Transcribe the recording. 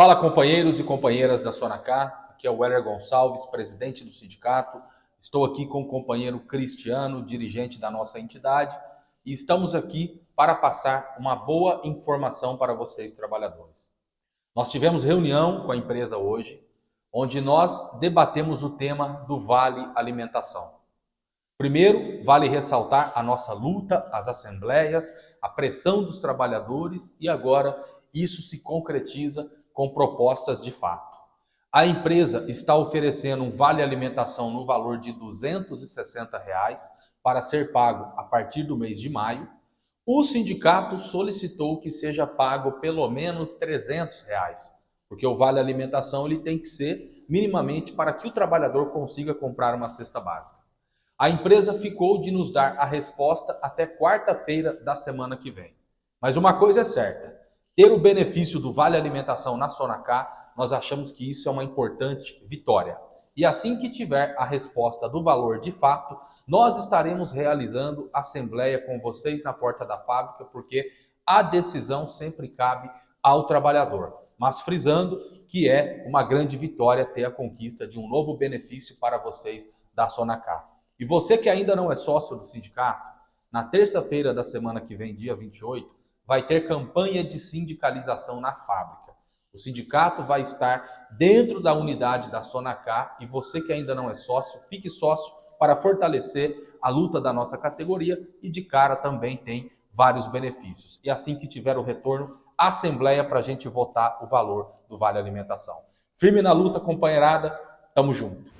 Fala companheiros e companheiras da Sonacá, aqui é o Weller Gonçalves, presidente do sindicato. Estou aqui com o companheiro Cristiano, dirigente da nossa entidade, e estamos aqui para passar uma boa informação para vocês trabalhadores. Nós tivemos reunião com a empresa hoje, onde nós debatemos o tema do Vale Alimentação. Primeiro, vale ressaltar a nossa luta, as assembleias, a pressão dos trabalhadores e agora isso se concretiza com propostas de fato. A empresa está oferecendo um vale alimentação no valor de 260 reais para ser pago a partir do mês de maio. O sindicato solicitou que seja pago pelo menos 300 reais, porque o vale alimentação ele tem que ser minimamente para que o trabalhador consiga comprar uma cesta básica. A empresa ficou de nos dar a resposta até quarta-feira da semana que vem. Mas uma coisa é certa, ter o benefício do Vale Alimentação na Sonacá, nós achamos que isso é uma importante vitória. E assim que tiver a resposta do valor de fato, nós estaremos realizando assembleia com vocês na porta da fábrica, porque a decisão sempre cabe ao trabalhador. Mas frisando que é uma grande vitória ter a conquista de um novo benefício para vocês da Sonacá. E você que ainda não é sócio do sindicato, na terça-feira da semana que vem, dia 28, vai ter campanha de sindicalização na fábrica. O sindicato vai estar dentro da unidade da Sonacá e você que ainda não é sócio, fique sócio para fortalecer a luta da nossa categoria e de cara também tem vários benefícios. E assim que tiver o retorno, assembleia para a gente votar o valor do Vale Alimentação. Firme na luta, companheirada, tamo junto.